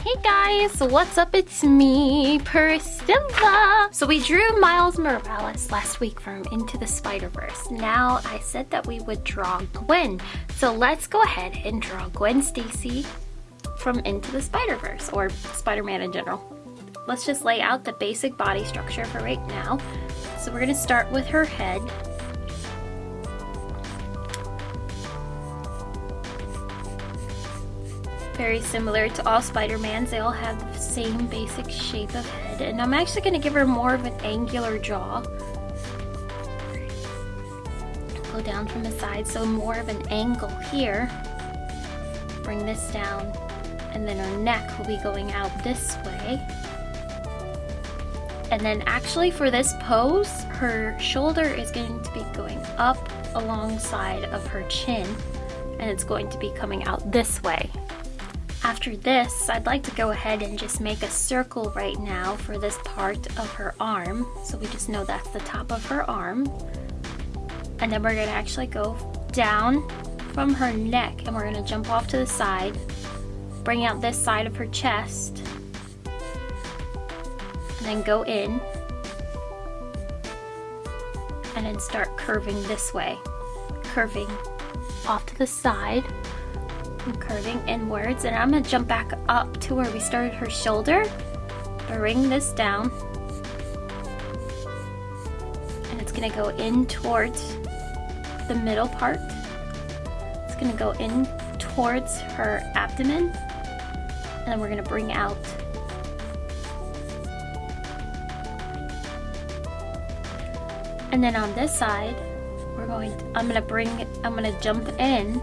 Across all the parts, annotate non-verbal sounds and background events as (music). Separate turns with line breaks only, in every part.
Hey guys, what's up? It's me, Priscilla. So we drew Miles Morales last week from Into the Spider-Verse. Now I said that we would draw Gwen. So let's go ahead and draw Gwen Stacy from Into the Spider-Verse, or Spider-Man in general. Let's just lay out the basic body structure for right now. So we're gonna start with her head. Very similar to all Spider-Mans. They all have the same basic shape of head. And I'm actually going to give her more of an angular jaw. Go down from the side, so more of an angle here. Bring this down. And then her neck will be going out this way. And then actually for this pose, her shoulder is going to be going up alongside of her chin. And it's going to be coming out this way. After this, I'd like to go ahead and just make a circle right now for this part of her arm. So we just know that's the top of her arm. And then we're gonna actually go down from her neck and we're gonna jump off to the side, bring out this side of her chest, and then go in, and then start curving this way. Curving off to the side, curving inwards and I'm gonna jump back up to where we started her shoulder. Bring this down. And it's gonna go in towards the middle part. It's gonna go in towards her abdomen. And then we're gonna bring out and then on this side we're going to, I'm gonna bring I'm gonna jump in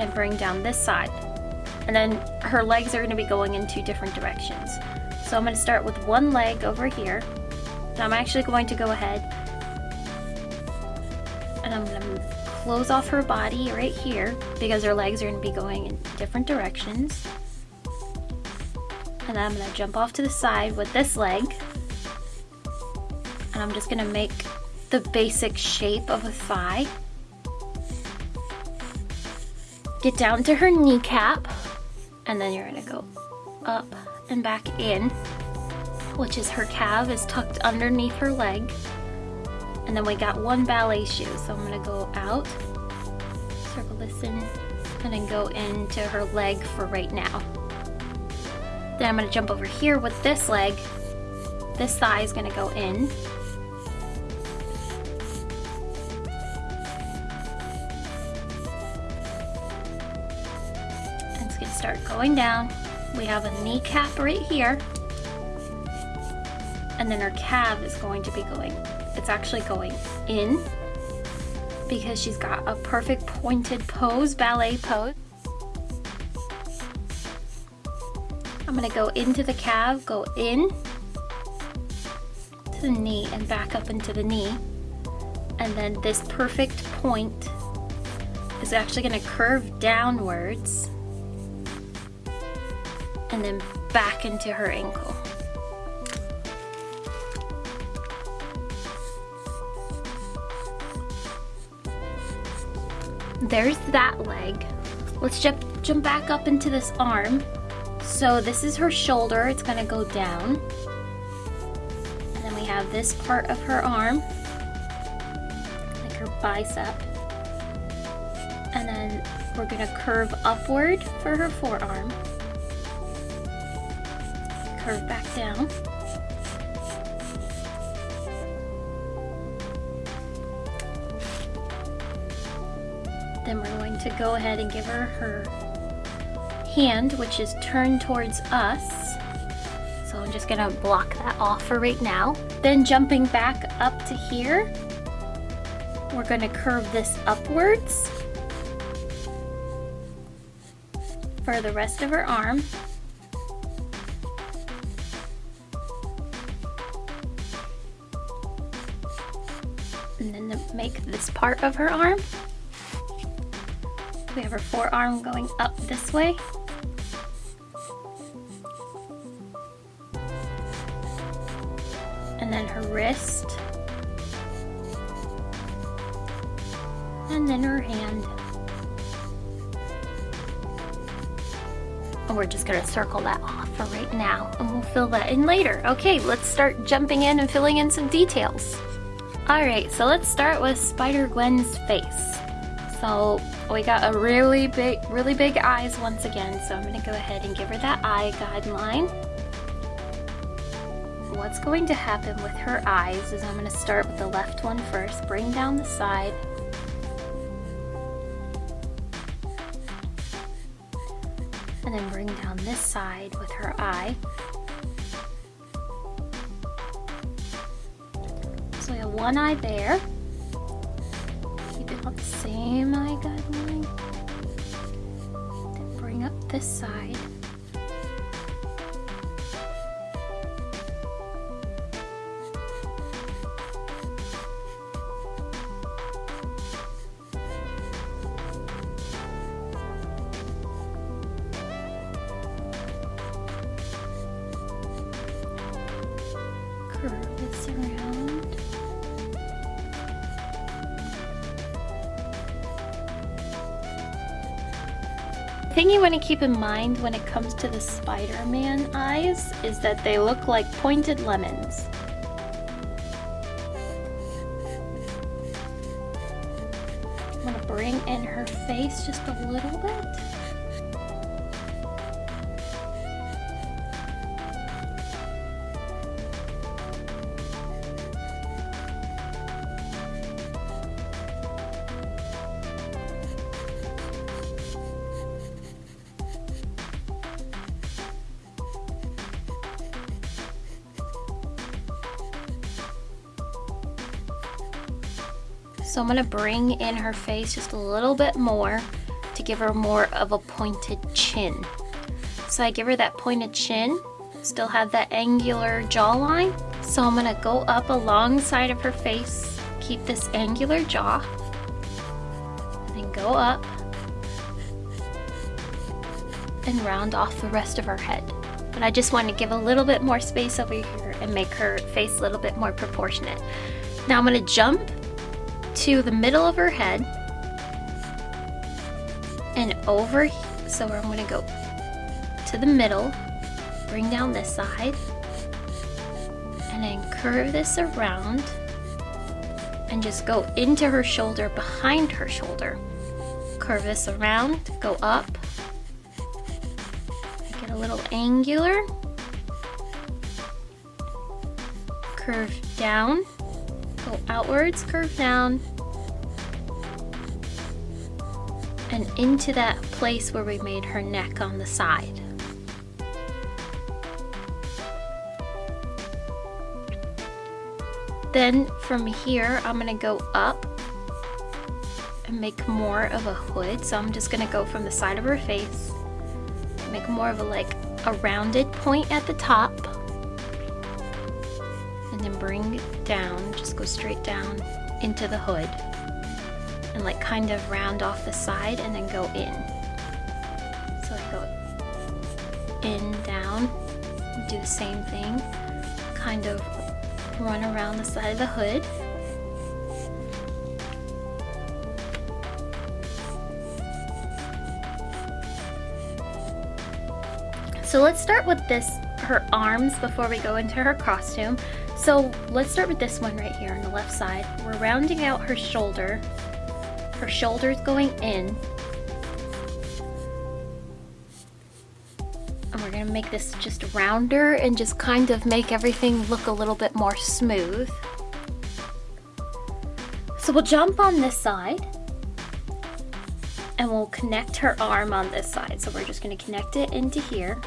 and bring down this side. And then her legs are going to be going in two different directions. So I'm going to start with one leg over here. And I'm actually going to go ahead and I'm going to close off her body right here because her legs are going to be going in different directions. And I'm going to jump off to the side with this leg. And I'm just going to make the basic shape of a thigh get down to her kneecap. And then you're gonna go up and back in which is her calf is tucked underneath her leg. And then we got one ballet shoe so I'm gonna go out circle this in and then go into her leg for right now. Then I'm gonna jump over here with this leg. This thigh is gonna go in start going down. We have a kneecap right here. And then her calf is going to be going, it's actually going in because she's got a perfect pointed pose, ballet pose. I'm gonna go into the calf, go in to the knee and back up into the knee. And then this perfect point is actually gonna curve downwards and then back into her ankle. There's that leg. Let's jump, jump back up into this arm. So this is her shoulder, it's gonna go down. And then we have this part of her arm, like her bicep. And then we're gonna curve upward for her forearm curve back down. Then we're going to go ahead and give her her hand, which is turned towards us. So I'm just gonna block that off for right now. Then jumping back up to here, we're gonna curve this upwards for the rest of her arm. This part of her arm. We have her forearm going up this way. And then her wrist. And then her hand. And we're just gonna circle that off for right now and we'll fill that in later. Okay, let's start jumping in and filling in some details. All right, so let's start with Spider-Gwen's face. So we got a really big, really big eyes once again. So I'm gonna go ahead and give her that eye guideline. What's going to happen with her eyes is I'm gonna start with the left one first, bring down the side, and then bring down this side with her eye. We have one eye there. Keep it on the same eye guideline. Then bring up this side. Want to keep in mind when it comes to the Spider-Man eyes is that they look like pointed lemons. I'm going to bring in her face just a little bit. Gonna bring in her face just a little bit more to give her more of a pointed chin. So I give her that pointed chin, still have that angular jawline. So I'm gonna go up alongside of her face, keep this angular jaw, and then go up and round off the rest of her head. But I just want to give a little bit more space over here and make her face a little bit more proportionate. Now I'm gonna jump to the middle of her head. And over so I'm going to go to the middle bring down this side. And then curve this around and just go into her shoulder behind her shoulder. Curve this around go up. Get a little angular. Curve down go outwards, curve down, and into that place where we made her neck on the side. Then from here, I'm gonna go up and make more of a hood. So I'm just gonna go from the side of her face, make more of a like a rounded point at the top, straight down into the hood and like kind of round off the side and then go in. So I go in, down, do the same thing, kind of run around the side of the hood. So let's start with this, her arms before we go into her costume. So let's start with this one right here on the left side. We're rounding out her shoulder. Her shoulder's going in. And we're gonna make this just rounder and just kind of make everything look a little bit more smooth. So we'll jump on this side and we'll connect her arm on this side. So we're just gonna connect it into here.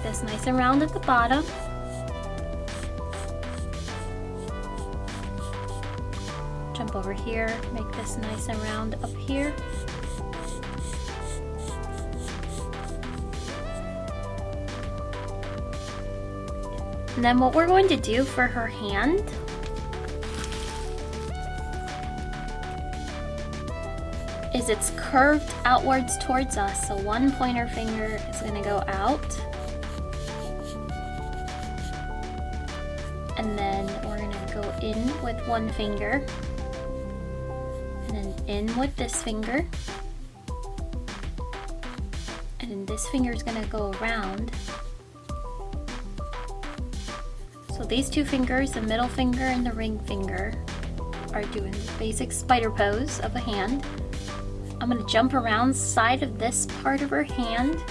Make this nice and round at the bottom. Jump over here, make this nice and round up here. And then what we're going to do for her hand is it's curved outwards towards us. So one pointer finger is gonna go out and then we're gonna go in with one finger and then in with this finger And this finger is gonna go around. So these two fingers, the middle finger and the ring finger, are doing the basic spider pose of a hand. I'm gonna jump around side of this part of her hand,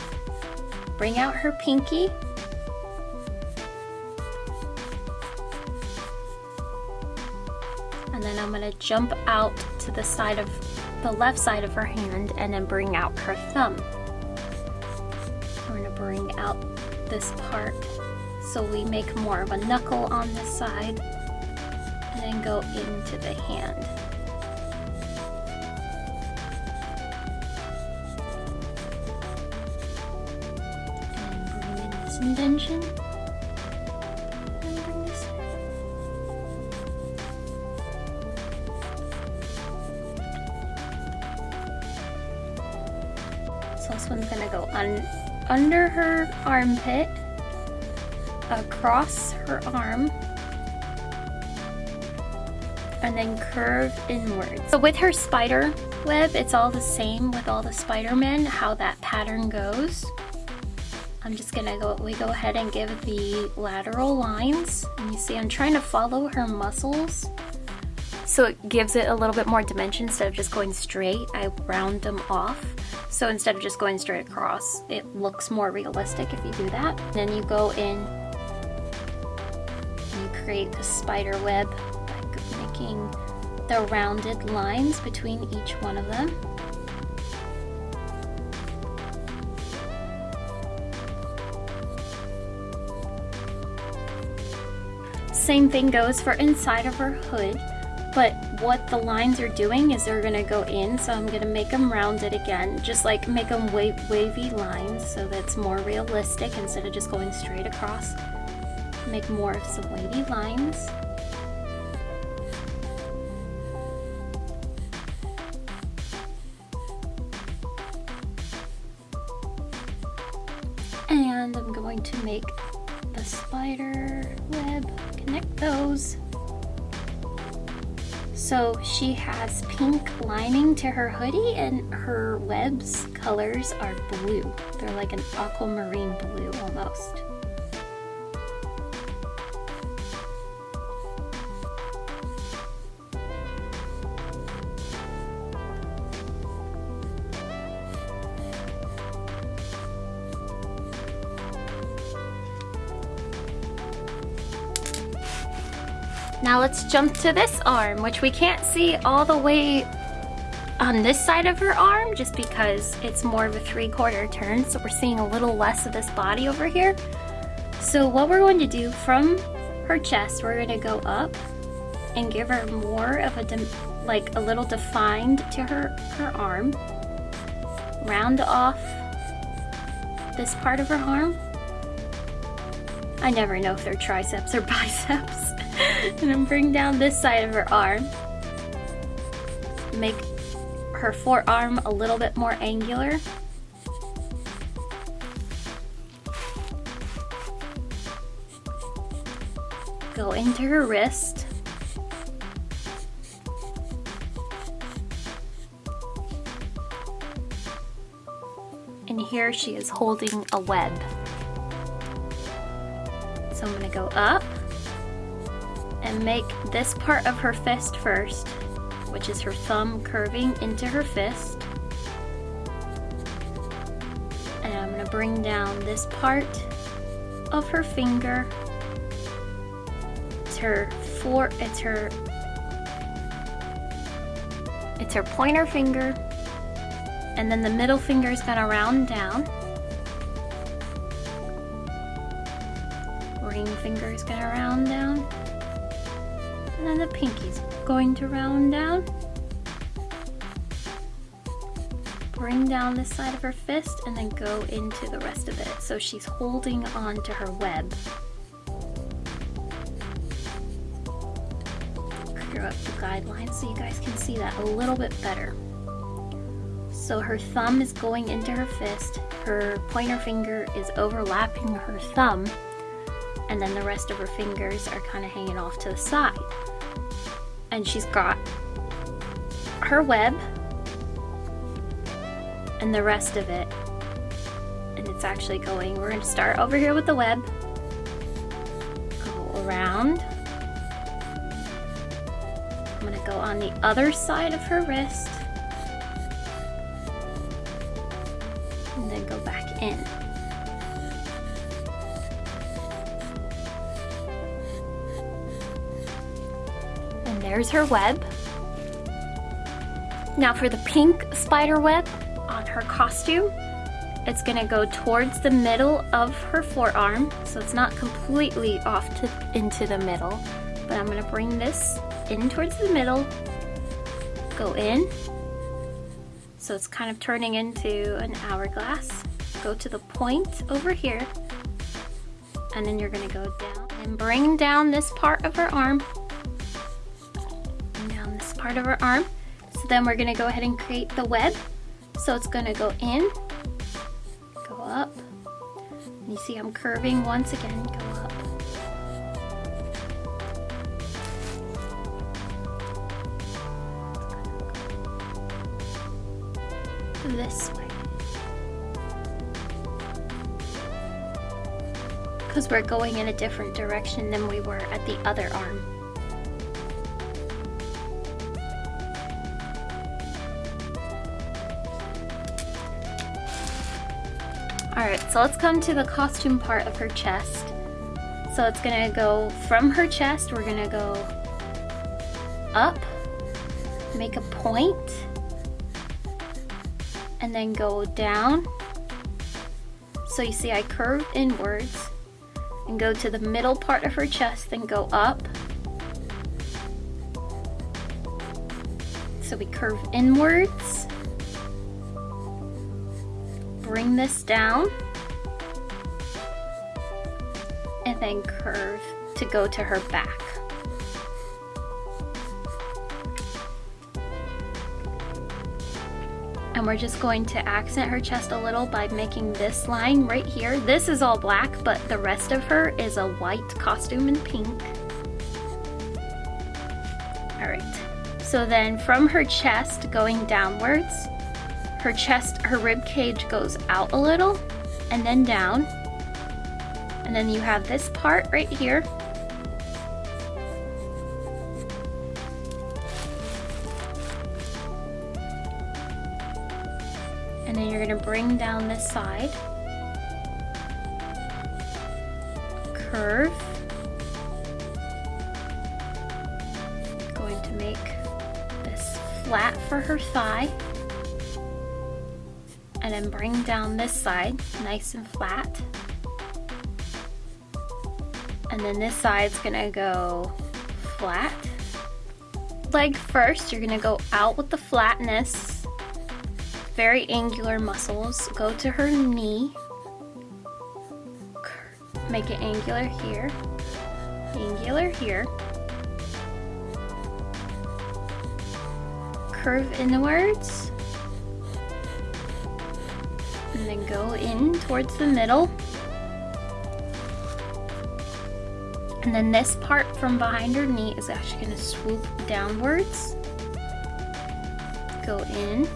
bring out her pinky, jump out to the side of the left side of her hand and then bring out her thumb. We're gonna bring out this part so we make more of a knuckle on this side and then go into the hand. And bring in this indention. Her armpit, across her arm, and then curve inwards. So with her spider web, it's all the same with all the Spider-Men, how that pattern goes. I'm just gonna go, we go ahead and give the lateral lines. And you see I'm trying to follow her muscles. So it gives it a little bit more dimension instead of just going straight, I round them off. So instead of just going straight across, it looks more realistic if you do that. Then you go in and you create the spider web by making the rounded lines between each one of them. Same thing goes for inside of her hood, but what the lines are doing is they're gonna go in, so I'm gonna make them rounded again, just like make them wa wavy lines so that's more realistic instead of just going straight across. Make more of some wavy lines. And I'm going to make the spider web, connect those. So she has pink lining to her hoodie and her webs colors are blue. They're like an aquamarine blue almost. Now let's jump to this arm, which we can't see all the way on this side of her arm just because it's more of a three-quarter turn, so we're seeing a little less of this body over here. So what we're going to do from her chest, we're going to go up and give her more of a, like a little defined to her, her arm. Round off this part of her arm. I never know if they're triceps or (laughs) biceps and then bring down this side of her arm. Make her forearm a little bit more angular. Go into her wrist. And here she is holding a web. So I'm gonna go up and make this part of her fist first, which is her thumb curving into her fist. And I'm gonna bring down this part of her finger. It's her four, it's her, it's her pointer finger. And then the middle finger is gonna round down. Finger is gonna round down. And then the pinky's going to round down. Bring down this side of her fist and then go into the rest of it. So she's holding on to her web. Clear up the guidelines so you guys can see that a little bit better. So her thumb is going into her fist, her pointer finger is overlapping her thumb, and then the rest of her fingers are kind of hanging off to the side. And she's got her web and the rest of it and it's actually going. We're gonna start over here with the web, go around. I'm gonna go on the other side of her wrist, there's her web. Now for the pink spider web on her costume, it's gonna go towards the middle of her forearm, so it's not completely off to, into the middle, but I'm gonna bring this in towards the middle, go in, so it's kind of turning into an hourglass. Go to the point over here, and then you're gonna go down and bring down this part of her arm, part of her arm, so then we're gonna go ahead and create the web. So it's gonna go in, go up. You see I'm curving once again, go up. This way. Because we're going in a different direction than we were at the other arm. Alright, so let's come to the costume part of her chest. So it's gonna go from her chest, we're gonna go up, make a point, and then go down. So you see I curve inwards and go to the middle part of her chest, then go up. So we curve inwards bring this down then curve to go to her back. And we're just going to accent her chest a little by making this line right here. This is all black, but the rest of her is a white costume in pink. All right, so then from her chest going downwards, her chest, her rib cage goes out a little and then down. And then you have this part right here. And then you're gonna bring down this side. Curve. Going to make this flat for her thigh and then bring down this side nice and flat. And then this side's gonna go flat. Leg first, you're gonna go out with the flatness, very angular muscles. Go to her knee, make it angular here, angular here. Curve inwards and then go in towards the middle. And then this part from behind her knee is actually going to swoop downwards. Go in.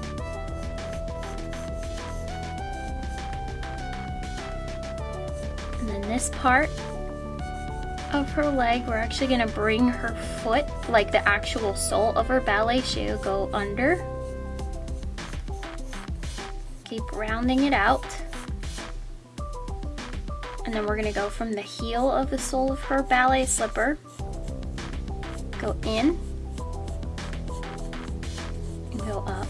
And then this part of her leg, we're actually going to bring her foot, like the actual sole of her ballet shoe, go under keep rounding it out. And then we're gonna go from the heel of the sole of her ballet slipper, go in, and go up.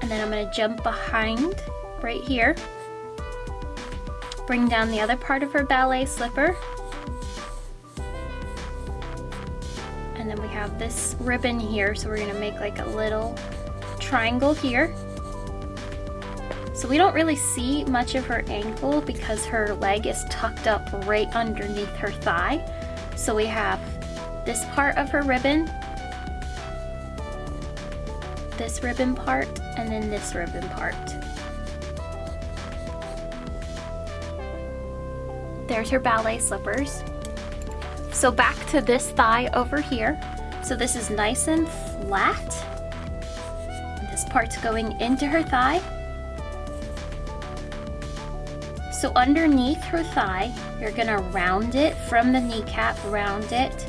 And then I'm gonna jump behind right here, bring down the other part of her ballet slipper, and then we have this ribbon here so we're gonna make like a little triangle here so we don't really see much of her ankle because her leg is tucked up right underneath her thigh so we have this part of her ribbon this ribbon part and then this ribbon part there's her ballet slippers so back to this thigh over here. So this is nice and flat. This part's going into her thigh. So underneath her thigh, you're gonna round it from the kneecap, round it,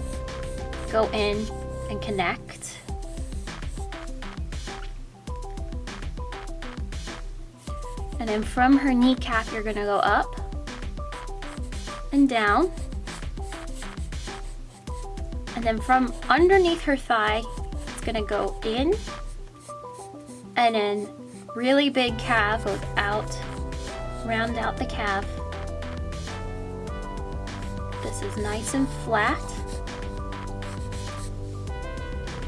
go in and connect. And then from her kneecap, you're gonna go up and down. And then from underneath her thigh, it's gonna go in and then really big calf goes out, round out the calf. This is nice and flat.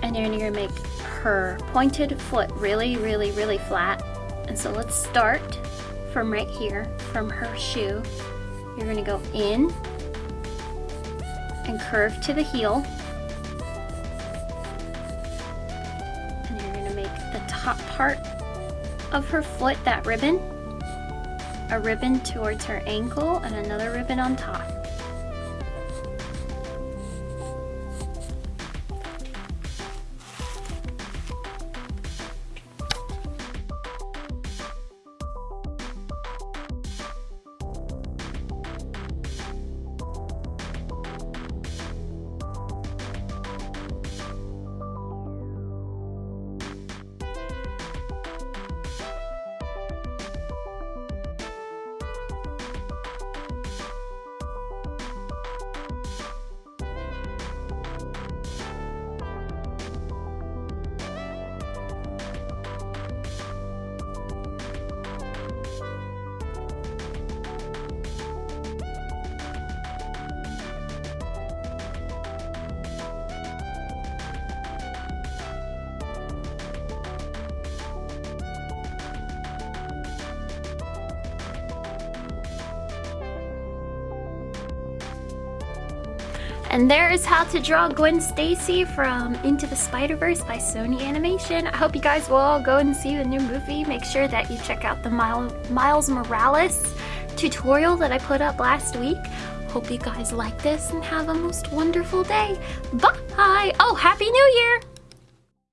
And then you're gonna make her pointed foot really, really, really flat. And so let's start from right here, from her shoe. You're gonna go in and curve to the heel. And you're gonna make the top part of her foot, that ribbon, a ribbon towards her ankle and another ribbon on top. And there is how to draw Gwen Stacy from Into the Spider-Verse by Sony Animation. I hope you guys will all go and see the new movie. Make sure that you check out the Miles Morales tutorial that I put up last week. Hope you guys like this and have a most wonderful day. Bye! Oh, Happy New Year!